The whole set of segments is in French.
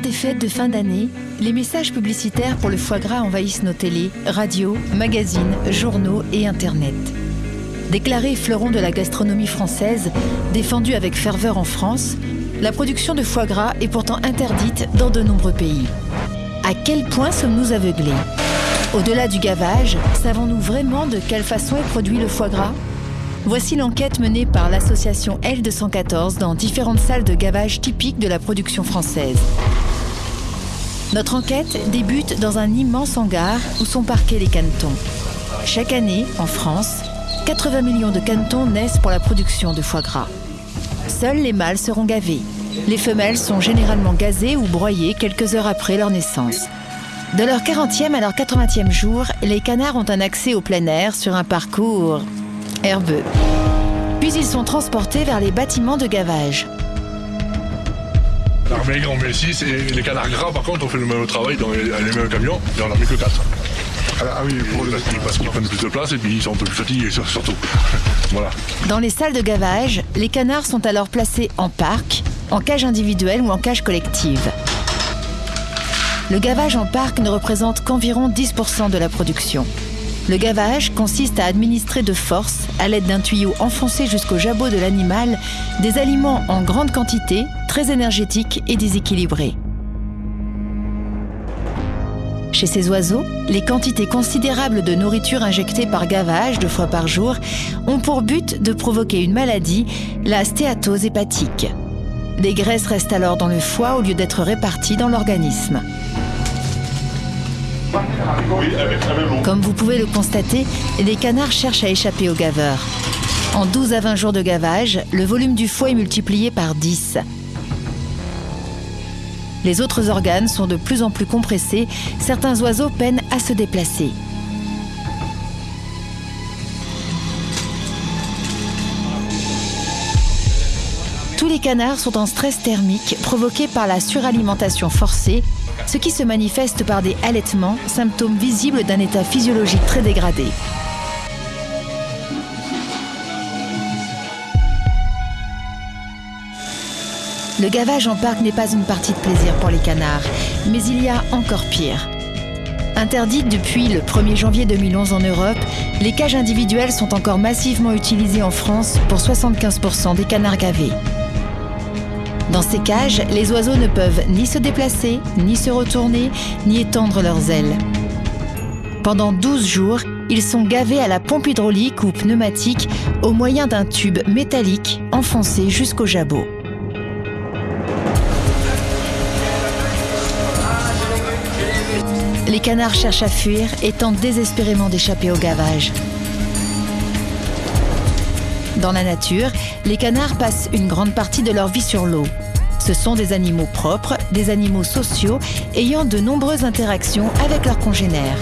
l'heure des fêtes de fin d'année, les messages publicitaires pour le foie gras envahissent nos télés, radios, magazines, journaux et Internet. Déclaré fleuron de la gastronomie française, défendu avec ferveur en France, la production de foie gras est pourtant interdite dans de nombreux pays. À quel point sommes-nous aveuglés? Au-delà du gavage, savons-nous vraiment de quelle façon est produit le foie gras? Voici l'enquête menée par l'association L214 dans différentes salles de gavage typiques de la production française. Notre enquête débute dans un immense hangar où sont parqués les canetons. Chaque année, en France, 80 millions de canetons naissent pour la production de foie gras. Seuls les mâles seront gavés. Les femelles sont généralement gazées ou broyées quelques heures après leur naissance. De leur 40e à leur 80e jour, les canards ont un accès au plein air sur un parcours herbeux. Puis ils sont transportés vers les bâtiments de gavage. L'armée, on met 6 et les canards gras, par contre, on fait le même travail dans les, les mêmes camions et on en met que 4. Ah oui, parce qu'ils prennent plus de place et puis ils sont un peu plus fatigués surtout. voilà. Dans les salles de gavage, les canards sont alors placés en parc, en cage individuelle ou en cage collective. Le gavage en parc ne représente qu'environ 10% de la production. Le gavage consiste à administrer de force, à l'aide d'un tuyau enfoncé jusqu'au jabot de l'animal, des aliments en grande quantité, très énergétiques et déséquilibrés. Chez ces oiseaux, les quantités considérables de nourriture injectée par gavage deux fois par jour ont pour but de provoquer une maladie, la stéatose hépatique. Des graisses restent alors dans le foie au lieu d'être réparties dans l'organisme. Comme vous pouvez le constater, les canards cherchent à échapper au gaveur. En 12 à 20 jours de gavage, le volume du foie est multiplié par 10. Les autres organes sont de plus en plus compressés, certains oiseaux peinent à se déplacer. Tous les canards sont en stress thermique provoqué par la suralimentation forcée, ce qui se manifeste par des halètements, symptômes visibles d'un état physiologique très dégradé. Le gavage en parc n'est pas une partie de plaisir pour les canards, mais il y a encore pire. Interdites depuis le 1er janvier 2011 en Europe, les cages individuelles sont encore massivement utilisées en France pour 75% des canards gavés. Dans ces cages, les oiseaux ne peuvent ni se déplacer, ni se retourner, ni étendre leurs ailes. Pendant 12 jours, ils sont gavés à la pompe hydraulique ou pneumatique au moyen d'un tube métallique enfoncé jusqu'au jabot. Les canards cherchent à fuir et tentent désespérément d'échapper au gavage. Dans la nature, les canards passent une grande partie de leur vie sur l'eau. Ce sont des animaux propres, des animaux sociaux, ayant de nombreuses interactions avec leurs congénères.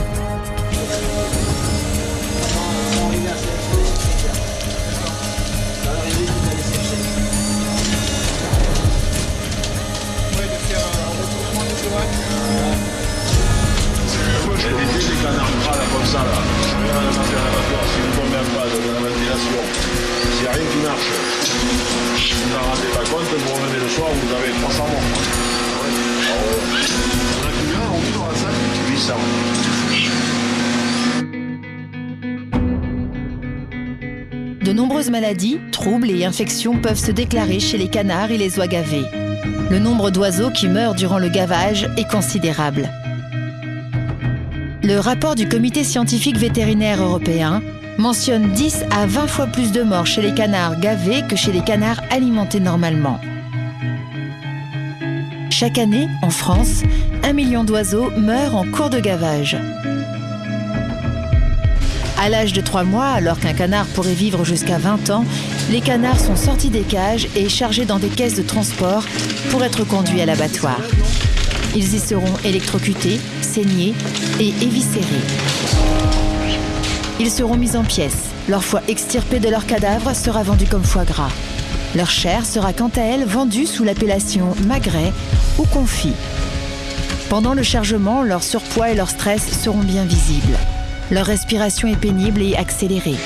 De nombreuses maladies, troubles et infections peuvent se déclarer chez les canards et les oies gavés. Le nombre d'oiseaux qui meurent durant le gavage est considérable. Le rapport du Comité scientifique vétérinaire européen mentionne 10 à 20 fois plus de morts chez les canards gavés que chez les canards alimentés normalement. Chaque année, en France, un million d'oiseaux meurent en cours de gavage. À l'âge de 3 mois, alors qu'un canard pourrait vivre jusqu'à 20 ans, les canards sont sortis des cages et chargés dans des caisses de transport pour être conduits à l'abattoir. Ils y seront électrocutés, saignés et éviscérés. Ils seront mis en pièces. Leur foie extirpé de leur cadavre sera vendu comme foie gras. Leur chair sera quant à elle vendue sous l'appellation magret ou confit. Pendant le chargement, leur surpoids et leur stress seront bien visibles. Leur respiration est pénible et accélérée.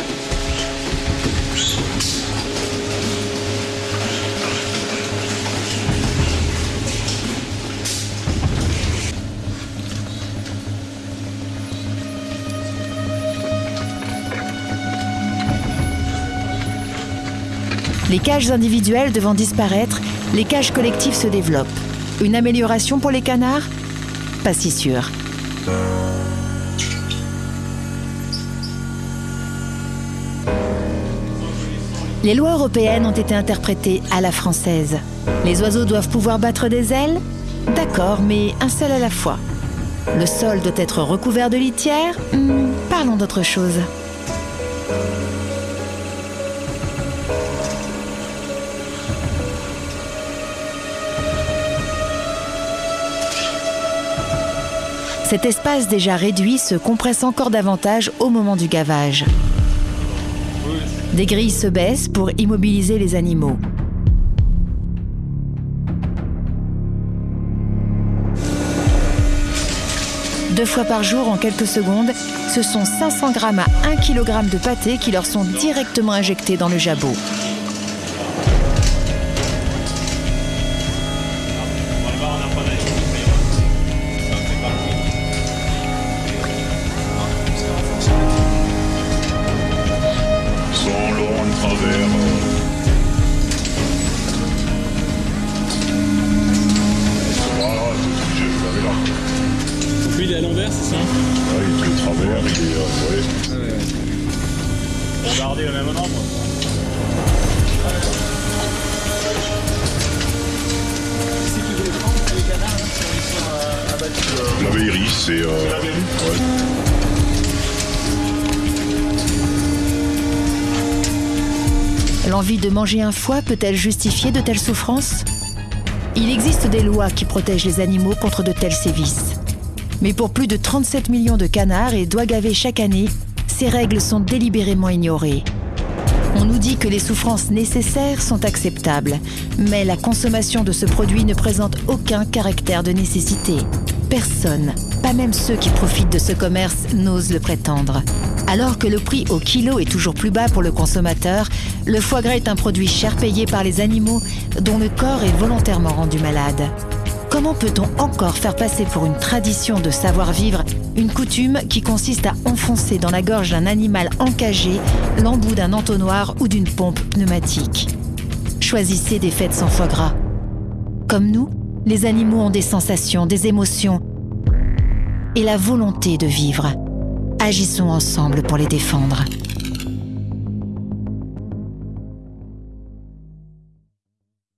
Les cages individuelles devant disparaître, les cages collectives se développent. Une amélioration pour les canards? Pas si sûr. Les lois européennes ont été interprétées à la française. Les oiseaux doivent pouvoir battre des ailes? D'accord, mais un seul à la fois. Le sol doit être recouvert de litière? Hmm, Parlons d'autre chose. Cet espace déjà réduit se compresse encore davantage au moment du gavage. Des grilles se baissent pour immobiliser les animaux. Deux fois par jour, en quelques secondes, ce sont 500 grammes à 1 kg de pâté qui leur sont directement injectés dans le jabot. C'est. Euh, L'envie de manger un foie peut-elle justifier de telles souffrances? Il existe des lois qui protègent les animaux contre de tels sévices. Mais pour plus de 37 millions de canards et doigts gavés chaque année, ces règles sont délibérément ignorées. On nous dit que les souffrances nécessaires sont acceptables, mais la consommation de ce produit ne présente aucun caractère de nécessité. Personne, pas même ceux qui profitent de ce commerce, n'osent le prétendre. Alors que le prix au kilo est toujours plus bas pour le consommateur, le foie gras est un produit cher payé par les animaux dont le corps est volontairement rendu malade. Comment peut-on encore faire passer pour une tradition de savoir-vivre une coutume qui consiste à enfoncer dans la gorge d'un animal encagé l'embout d'un entonnoir ou d'une pompe pneumatique? Choisissez des fêtes sans foie gras. Comme nous, les animaux ont des sensations, des émotions et la volonté de vivre. Agissons ensemble pour les défendre.